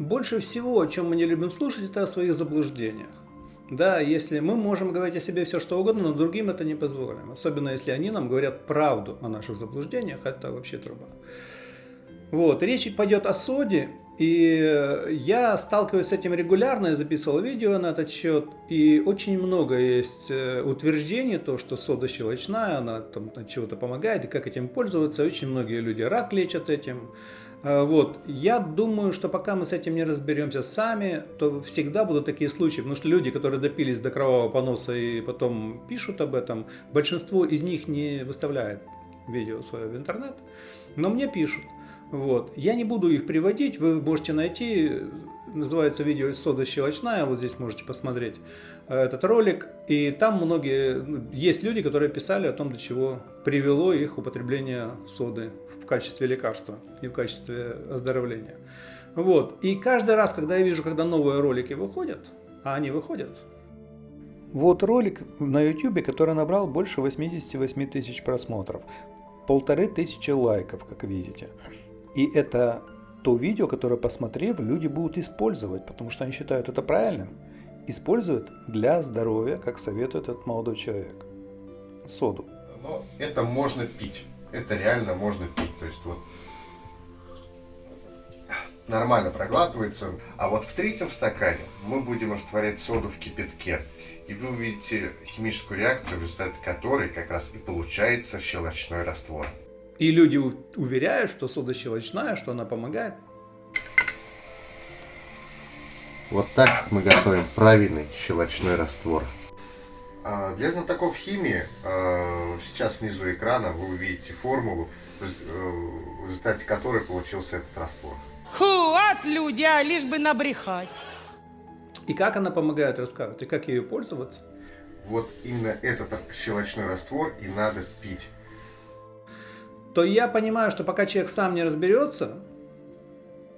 больше всего, о чем мы не любим слушать, это о своих заблуждениях. Да, если мы можем говорить о себе все, что угодно, но другим это не позволим. Особенно если они нам говорят правду о наших заблуждениях, это вообще труба. Вот, речь пойдет о соде, и я сталкиваюсь с этим регулярно, я записывал видео на этот счет, и очень много есть э, утверждений, то, что сода щелочная, она там чего-то помогает, и как этим пользоваться. Очень многие люди рак лечат этим. Э, вот. Я думаю, что пока мы с этим не разберемся сами, то всегда будут такие случаи, потому что люди, которые допились до кровавого поноса и потом пишут об этом, большинство из них не выставляет видео свое в интернет, но мне пишут. Вот. Я не буду их приводить, вы можете найти, называется видео «Сода щелочная», вот здесь можете посмотреть э, этот ролик. И там многие, ну, есть люди, которые писали о том, до чего привело их употребление соды в качестве лекарства и в качестве оздоровления. Вот. И каждый раз, когда я вижу, когда новые ролики выходят, а они выходят, вот ролик на YouTube, который набрал больше 88 тысяч просмотров, полторы тысячи лайков, как видите. И это то видео, которое, посмотрев, люди будут использовать, потому что они считают это правильным. Используют для здоровья, как советует этот молодой человек. Соду. Но это можно пить. Это реально можно пить. То есть вот нормально проглатывается. А вот в третьем стакане мы будем растворять соду в кипятке. И вы увидите химическую реакцию, в результате которой как раз и получается щелочной раствор. И люди уверяют, что сода щелочная, что она помогает. Вот так мы готовим правильный щелочной раствор. А, для знатоков химии, а, сейчас внизу экрана вы увидите формулу, э, в результате которой получился этот раствор. От люди, а лишь бы набрехать. И как она помогает рассказывать, и как ее пользоваться? Вот именно этот щелочной раствор и надо пить то я понимаю, что пока человек сам не разберется,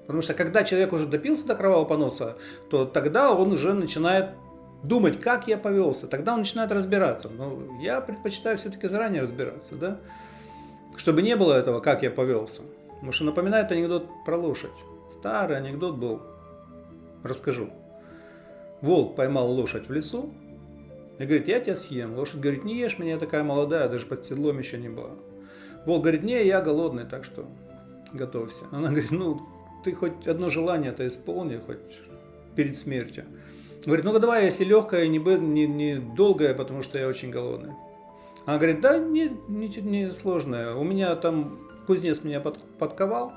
потому что когда человек уже допился до кровавого поноса, то тогда он уже начинает думать, как я повелся, тогда он начинает разбираться. Но я предпочитаю все-таки заранее разбираться, да, чтобы не было этого, как я повелся. Потому что напоминает анекдот про лошадь. Старый анекдот был, расскажу. Волк поймал лошадь в лесу и говорит, я тебя съем. Лошадь говорит, не ешь меня, я такая молодая, даже под седлом еще не была. Волк говорит, не, я голодный, так что готовься. Она говорит, ну, ты хоть одно желание-то исполни, хоть перед смертью. Говорит, ну-ка давай, если легкое, не, не, не долгое, потому что я очень голодный. Она говорит, да, не, не, не сложное. У меня там кузнец меня под, подковал.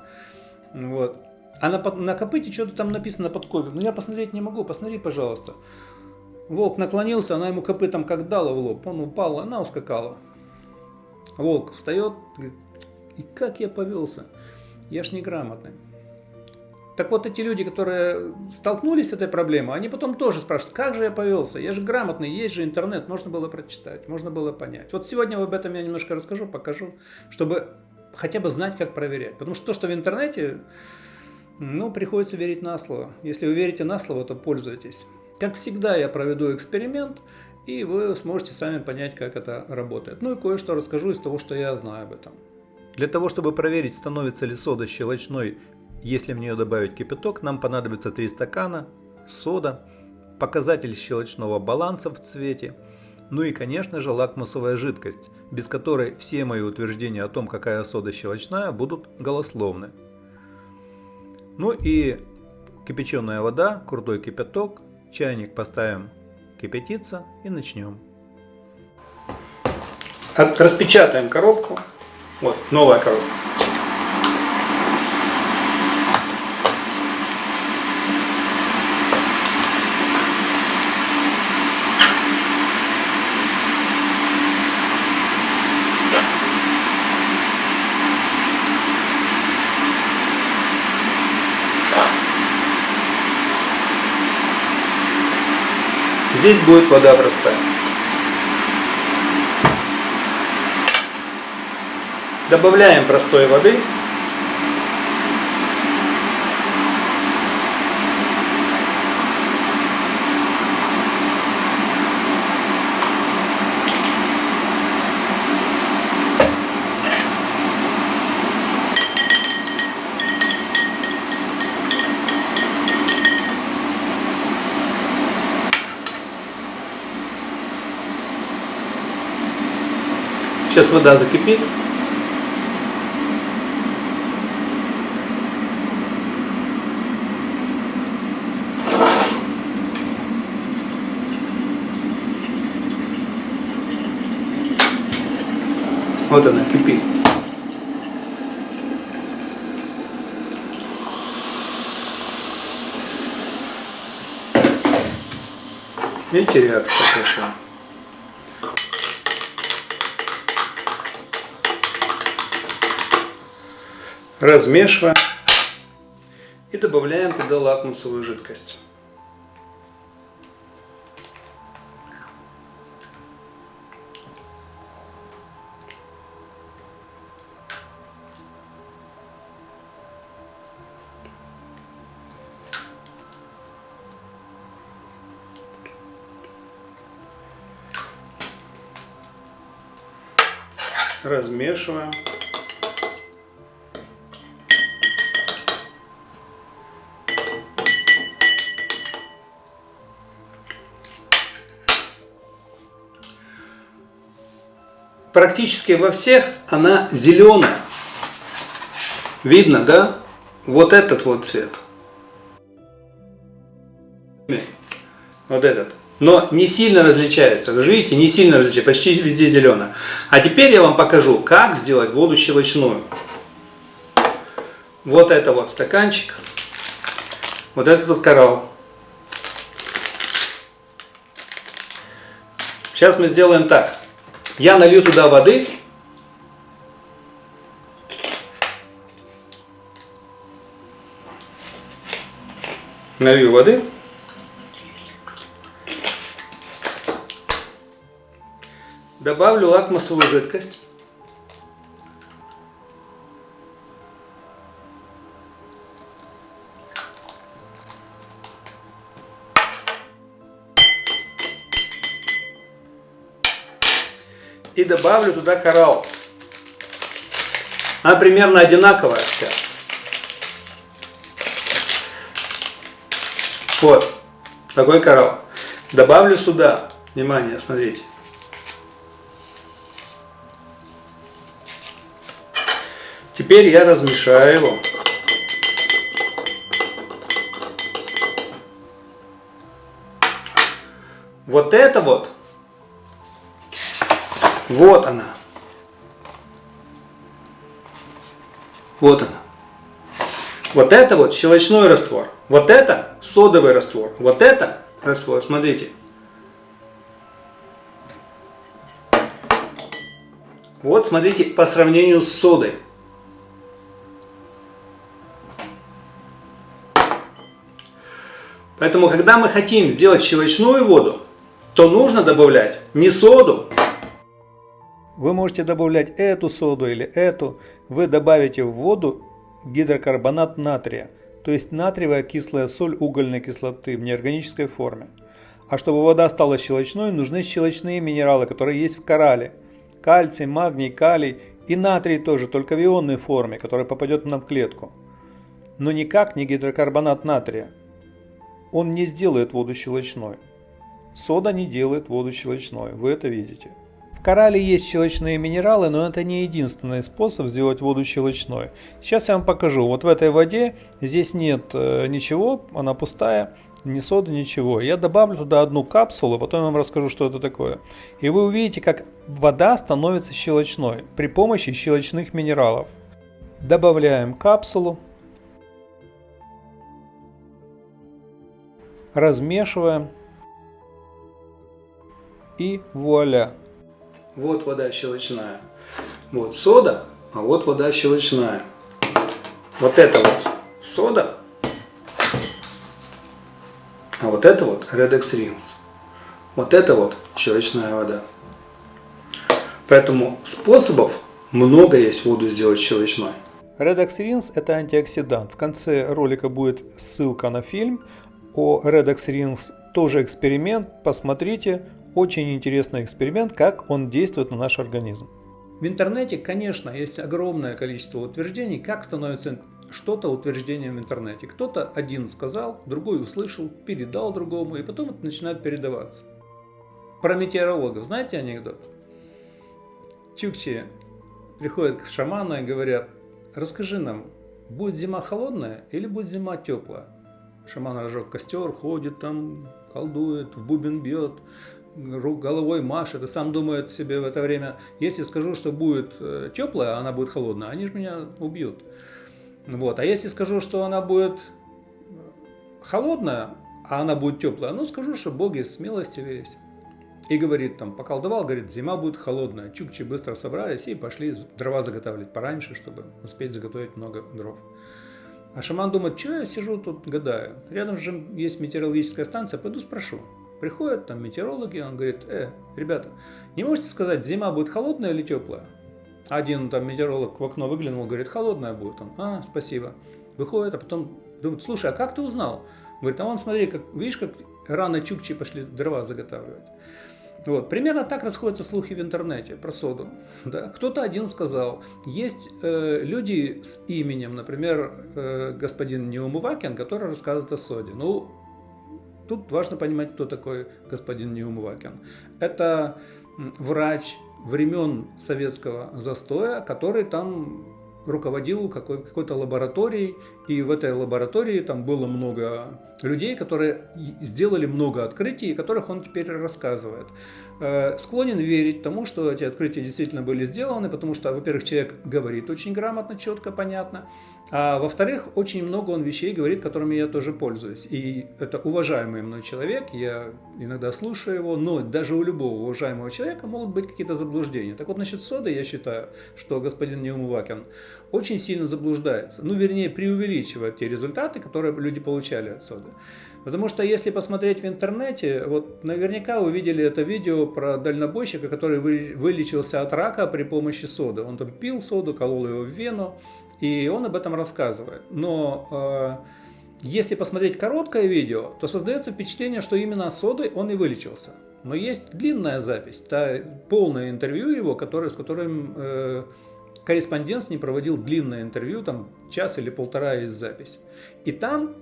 Вот. А на, на копыте что-то там написано под ковер. Ну я посмотреть не могу, посмотри, пожалуйста. Волк наклонился, она ему копытом как дала в лоб. Он упал, она ускакала. Волк встает, говорит, и как я повелся? Я ж неграмотный. Так вот эти люди, которые столкнулись с этой проблемой, они потом тоже спрашивают, как же я повелся? Я же грамотный, есть же интернет, можно было прочитать, можно было понять. Вот сегодня об этом я немножко расскажу, покажу, чтобы хотя бы знать, как проверять. Потому что то, что в интернете, ну, приходится верить на слово. Если вы верите на слово, то пользуйтесь. Как всегда, я проведу эксперимент – и вы сможете сами понять, как это работает. Ну и кое-что расскажу из того, что я знаю об этом. Для того, чтобы проверить, становится ли сода щелочной, если в нее добавить кипяток, нам понадобится 3 стакана, сода, показатель щелочного баланса в цвете, ну и, конечно же, лакмусовая жидкость, без которой все мои утверждения о том, какая сода щелочная, будут голословны. Ну и кипяченая вода, крутой кипяток, чайник поставим кипятиться и начнем. Распечатаем коробку. Вот, новая коробка. Здесь будет вода простая. Добавляем простой воды. Сейчас вода закипит. Вот она кипит. Видите, реакция пошла. Размешиваем и добавляем туда лакмусовую жидкость. размешиваем. Практически во всех она зеленая. Видно, да? Вот этот вот цвет. Вот этот но не сильно различается. Вы видите, не сильно различается, почти везде зеленое. А теперь я вам покажу, как сделать воду щелочную. Вот это вот стаканчик, вот этот вот коралл. Сейчас мы сделаем так. Я налью туда воды. Налью воды. Добавлю лакмусовую жидкость. Добавлю туда коралл. Она примерно одинаковая вся. Вот, такой коралл. Добавлю сюда, внимание, смотрите. Теперь я размешаю его. Вот это вот, вот она. Вот она. Вот это вот щелочной раствор. Вот это содовый раствор. Вот это раствор, смотрите. Вот смотрите по сравнению с содой. Поэтому, когда мы хотим сделать щелочную воду, то нужно добавлять не соду. Вы можете добавлять эту соду или эту. Вы добавите в воду гидрокарбонат натрия, то есть натриевая кислая соль угольной кислоты в неорганической форме. А чтобы вода стала щелочной, нужны щелочные минералы, которые есть в коралле. Кальций, магний, калий и натрий тоже, только в ионной форме, который попадет нам в клетку. Но никак не гидрокарбонат натрия он не сделает воду щелочной. Сода не делает воду щелочной, вы это видите. В коралле есть щелочные минералы, но это не единственный способ сделать воду щелочной. Сейчас я вам покажу. Вот в этой воде здесь нет э, ничего, она пустая, ни соды, ничего. Я добавлю туда одну капсулу, потом я вам расскажу, что это такое. И вы увидите, как вода становится щелочной при помощи щелочных минералов. Добавляем капсулу. размешиваем и вуаля. Вот вода щелочная. Вот сода, а вот вода щелочная. Вот это вот сода, а вот это вот Redex Rins. Вот это вот щелочная вода. Поэтому способов много есть воду сделать щелочной. Redox Rins это антиоксидант. В конце ролика будет ссылка на фильм о Redox Rings тоже эксперимент. Посмотрите, очень интересный эксперимент, как он действует на наш организм. В интернете, конечно, есть огромное количество утверждений, как становится что-то утверждением в интернете. Кто-то один сказал, другой услышал, передал другому, и потом это начинает передаваться. Про метеорологов знаете анекдот? чукчи приходят к шаману и говорят, расскажи нам, будет зима холодная или будет зима теплая? Шаман разжег костер, ходит там, колдует, в бубен бьет, головой машет и сам думает себе в это время, если скажу, что будет э, теплая, а она будет холодная, они же меня убьют. Вот. А если скажу, что она будет холодная, а она будет теплая, ну скажу, что боги смелости велись. И говорит там, поколдовал, говорит, зима будет холодная. Чукчи быстро собрались и пошли дрова заготавливать пораньше, чтобы успеть заготовить много дров. А шаман думает, что я сижу тут гадаю. Рядом же есть метеорологическая станция, пойду спрошу. Приходят там метеорологи, он говорит, э, ребята, не можете сказать, зима будет холодная или теплая? Один там метеоролог в окно выглянул, говорит, холодная будет. Он, а, спасибо. Выходит, а потом думает, слушай, а как ты узнал? Говорит, а вон смотри, как, видишь, как рано чукчи пошли дрова заготавливать. Вот. Примерно так расходятся слухи в интернете про соду. Да? Кто-то один сказал, есть э, люди с именем, например, э, господин Неумывакин, который рассказывает о соде. Ну, тут важно понимать, кто такой господин Неумывакин. Это врач времен советского застоя, который там руководил какой- какой-то лабораторией, и в этой лаборатории там было много людей, которые сделали много открытий, о которых он теперь рассказывает. Э, склонен верить тому, что эти открытия действительно были сделаны, потому что, во-первых, человек говорит очень грамотно, четко, понятно, а во-вторых, очень много он вещей говорит, которыми я тоже пользуюсь. И это уважаемый мной человек, я иногда слушаю его, но даже у любого уважаемого человека могут быть какие-то заблуждения. Так вот, насчет соды я считаю, что господин Неумывакин очень сильно заблуждается, ну, вернее, преувеличивает те результаты, которые люди получали от соды. Потому что если посмотреть в интернете, вот наверняка вы видели это видео про дальнобойщика, который вылечился от рака при помощи соды. Он там пил соду, колол его в вену, и он об этом рассказывает. Но э, если посмотреть короткое видео, то создается впечатление, что именно содой он и вылечился. Но есть длинная запись, та полное интервью его, которое, с которым э, корреспондент с ним проводил длинное интервью, там час или полтора есть запись. И там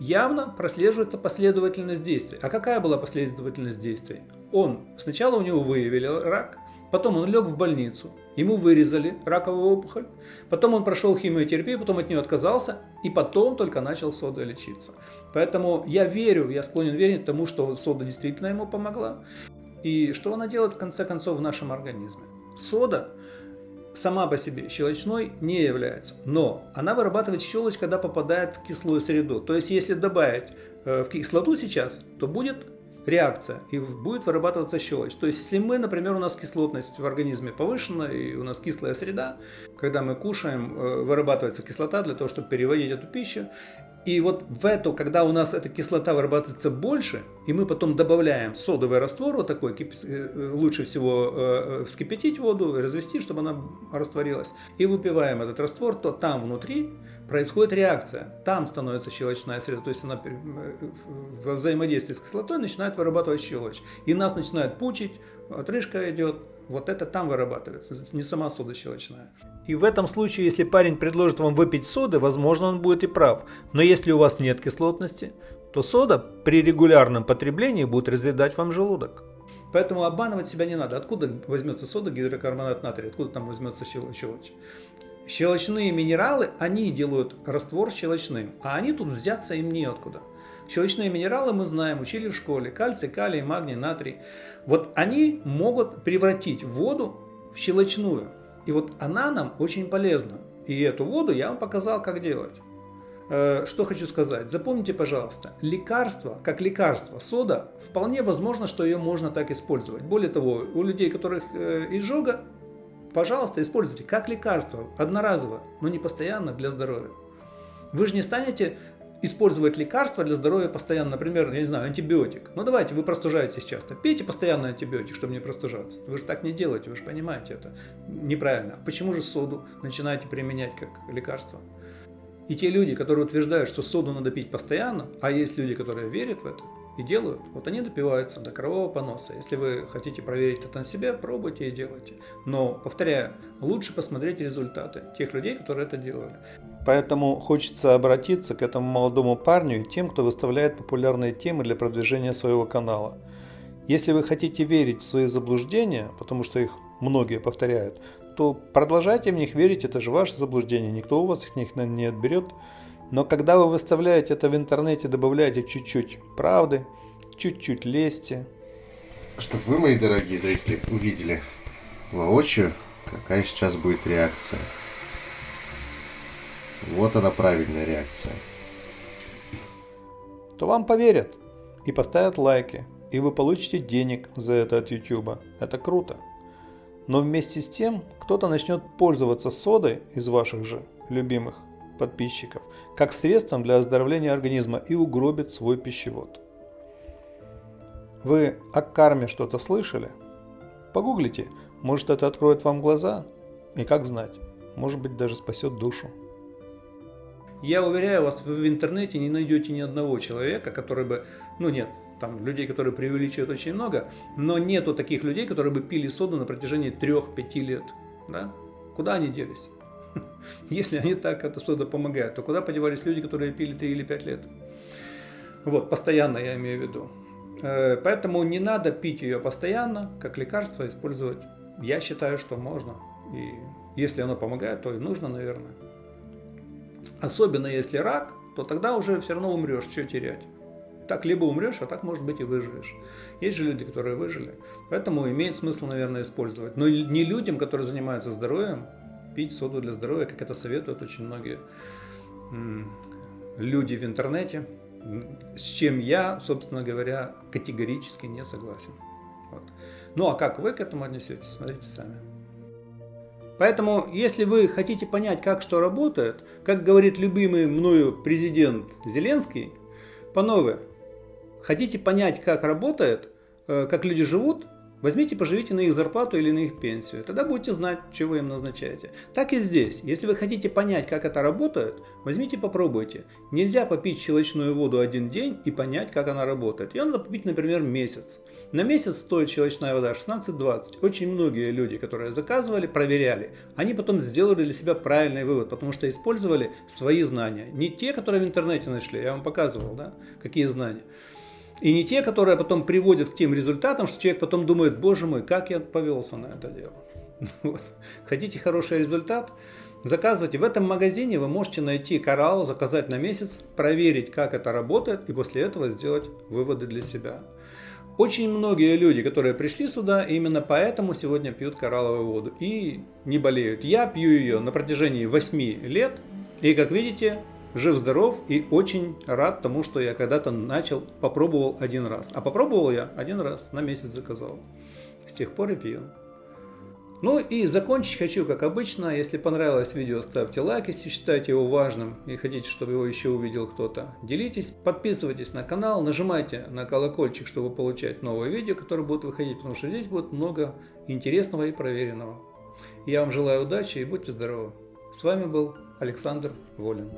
явно прослеживается последовательность действий. А какая была последовательность действий? Он, сначала у него выявили рак, потом он лег в больницу, ему вырезали раковую опухоль, потом он прошел химиотерапию, потом от нее отказался, и потом только начал содой лечиться. Поэтому я верю, я склонен верить тому, что сода действительно ему помогла. И что она делает в конце концов в нашем организме? Сода сама по себе щелочной не является, но она вырабатывает щелочь, когда попадает в кислую среду. То есть, если добавить э, в кислоту сейчас, то будет реакция и будет вырабатываться щелочь. То есть, если мы, например, у нас кислотность в организме повышена и у нас кислая среда, когда мы кушаем, э, вырабатывается кислота для того, чтобы переводить эту пищу, и вот в эту, когда у нас эта кислота вырабатывается больше, и мы потом добавляем содовый раствор, вот такой, э, лучше всего э, вскипятить воду, развести, чтобы она растворилась, и выпиваем этот раствор, то там внутри происходит реакция. Там становится щелочная среда, то есть она э, во взаимодействии с кислотой начинает вырабатывать щелочь. И нас начинает пучить, отрыжка идет, вот это там вырабатывается, не сама сода щелочная. И в этом случае, если парень предложит вам выпить соды, возможно он будет и прав. Но если у вас нет кислотности, то сода при регулярном потреблении будет разъедать вам желудок. Поэтому обманывать себя не надо. Откуда возьмется сода, гидрокарбонат натрия? Откуда там возьмется щелочь? Щелочные минералы, они делают раствор щелочным, а они тут взяться им неоткуда. Щелочные минералы мы знаем, учили в школе. Кальций, калий, магний, натрий. Вот они могут превратить воду в щелочную. И вот она нам очень полезна. И эту воду я вам показал, как делать. Э, что хочу сказать. Запомните, пожалуйста, лекарство, как лекарство, сода, вполне возможно, что ее можно так использовать. Более того, у людей, у которых э, изжога, пожалуйста, используйте как лекарство, одноразово, но не постоянно для здоровья. Вы же не станете использовать лекарства для здоровья постоянно, например, я не знаю, антибиотик. Ну давайте, вы простужаетесь часто, пейте постоянно антибиотик, чтобы не простужаться. Вы же так не делаете, вы же понимаете это неправильно. А почему же соду начинаете применять как лекарство? И те люди, которые утверждают, что соду надо пить постоянно, а есть люди, которые верят в это, и делают. Вот они допиваются до кровавого поноса. Если вы хотите проверить это на себе, пробуйте и делайте. Но, повторяю, лучше посмотреть результаты тех людей, которые это делали. Поэтому хочется обратиться к этому молодому парню и тем, кто выставляет популярные темы для продвижения своего канала. Если вы хотите верить в свои заблуждения, потому что их многие повторяют, то продолжайте в них верить, это же ваше заблуждение, никто у вас их не отберет. Но когда вы выставляете это в интернете, добавляете чуть-чуть правды, чуть-чуть лести. Чтобы вы, мои дорогие зрители, увидели воочию, какая сейчас будет реакция. Вот она правильная реакция. То вам поверят и поставят лайки, и вы получите денег за это от YouTube. Это круто. Но вместе с тем кто-то начнет пользоваться содой из ваших же любимых подписчиков как средством для оздоровления организма и угробит свой пищевод. Вы о карме что-то слышали? Погуглите, может это откроет вам глаза? И как знать, может быть даже спасет душу. Я уверяю вас, вы в интернете не найдете ни одного человека, который бы, ну нет, там людей, которые преувеличивают очень много, но нету таких людей, которые бы пили соду на протяжении 3-5 лет. Да? Куда они делись? Если они так, эта сода помогает, то куда подевались люди, которые пили 3 или 5 лет? Вот, постоянно я имею в виду. Э, поэтому не надо пить ее постоянно, как лекарство использовать. Я считаю, что можно. И если оно помогает, то и нужно, наверное. Особенно если рак, то тогда уже все равно умрешь, что терять. Так либо умрешь, а так, может быть, и выживешь. Есть же люди, которые выжили. Поэтому имеет смысл, наверное, использовать. Но не людям, которые занимаются здоровьем, пить соду для здоровья, как это советуют очень многие люди в интернете, с чем я, собственно говоря, категорически не согласен. Вот. Ну а как вы к этому отнесетесь, смотрите сами. Поэтому, если вы хотите понять, как что работает, как говорит любимый мною президент Зеленский, панове, хотите понять, как работает, э, как люди живут, Возьмите, поживите на их зарплату или на их пенсию, тогда будете знать, вы им назначаете. Так и здесь. Если вы хотите понять, как это работает, возьмите, попробуйте. Нельзя попить щелочную воду один день и понять, как она работает. Ее надо попить, например, месяц. На месяц стоит щелочная вода 16-20. Очень многие люди, которые заказывали, проверяли, они потом сделали для себя правильный вывод, потому что использовали свои знания. Не те, которые в интернете нашли, я вам показывал, да, какие знания. И не те, которые потом приводят к тем результатам, что человек потом думает, боже мой, как я повелся на это дело. Вот. Хотите хороший результат? Заказывайте. В этом магазине вы можете найти коралл, заказать на месяц, проверить, как это работает, и после этого сделать выводы для себя. Очень многие люди, которые пришли сюда, именно поэтому сегодня пьют коралловую воду и не болеют. Я пью ее на протяжении 8 лет, и как видите, жив-здоров и очень рад тому, что я когда-то начал, попробовал один раз. А попробовал я один раз, на месяц заказал. С тех пор и пью. Ну и закончить хочу, как обычно. Если понравилось видео, ставьте лайк, если считаете его важным и хотите, чтобы его еще увидел кто-то. Делитесь, подписывайтесь на канал, нажимайте на колокольчик, чтобы получать новые видео, которые будут выходить, потому что здесь будет много интересного и проверенного. Я вам желаю удачи и будьте здоровы. С вами был Александр Волин.